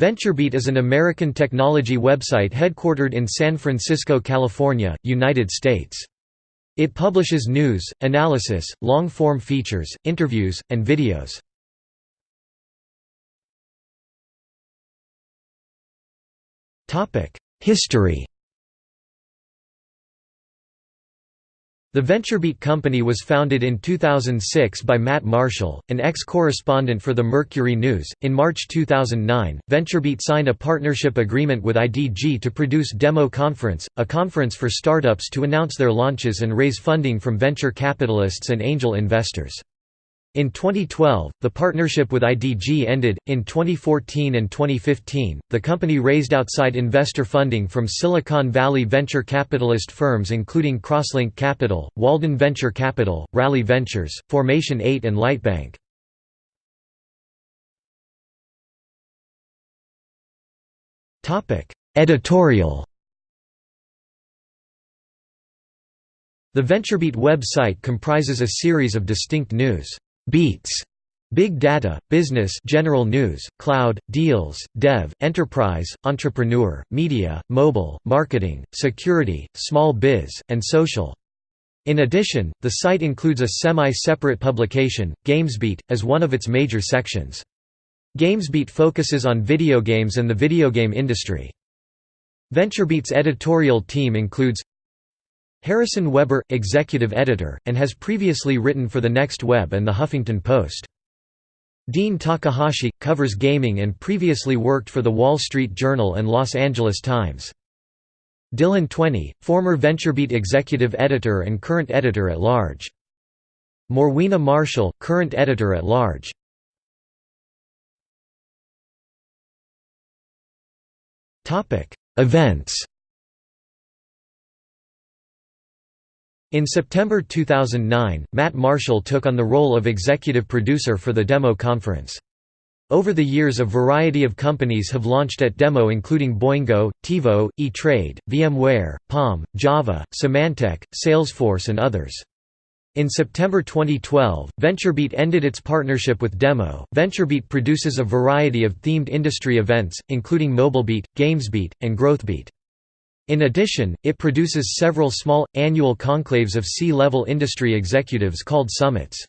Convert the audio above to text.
VentureBeat is an American technology website headquartered in San Francisco, California, United States. It publishes news, analysis, long-form features, interviews, and videos. History The VentureBeat company was founded in 2006 by Matt Marshall, an ex-correspondent for the Mercury News. In March 2009, VentureBeat signed a partnership agreement with IDG to produce Demo Conference, a conference for startups to announce their launches and raise funding from venture capitalists and angel investors. In 2012, the partnership with IDG ended. In 2014 and 2015, the company raised outside investor funding from Silicon Valley venture capitalist firms including Crosslink Capital, Walden Venture Capital, Rally Ventures, Formation 8 and Lightbank. Topic: Editorial The VentureBeat website comprises a series of distinct news Beats Big Data, Business General News, Cloud, Deals, Dev, Enterprise, Entrepreneur, Media, Mobile, Marketing, Security, Small Biz, and Social. In addition, the site includes a semi-separate publication, GamesBeat, as one of its major sections. GamesBeat focuses on video games and the video game industry. VentureBeat's editorial team includes Harrison Weber, executive editor, and has previously written for The Next Web and The Huffington Post. Dean Takahashi, covers gaming and previously worked for The Wall Street Journal and Los Angeles Times. Dylan Tweney, former VentureBeat executive editor and current editor-at-large. Morwena Marshall, current editor-at-large. Events In September 2009, Matt Marshall took on the role of executive producer for the Demo conference. Over the years a variety of companies have launched at Demo including Boingo, TiVo, E-Trade, VMware, Palm, Java, Symantec, Salesforce and others. In September 2012, VentureBeat ended its partnership with Demo. VentureBeat produces a variety of themed industry events, including MobileBeat, GamesBeat, and GrowthBeat. In addition, it produces several small, annual conclaves of C-level industry executives called summits.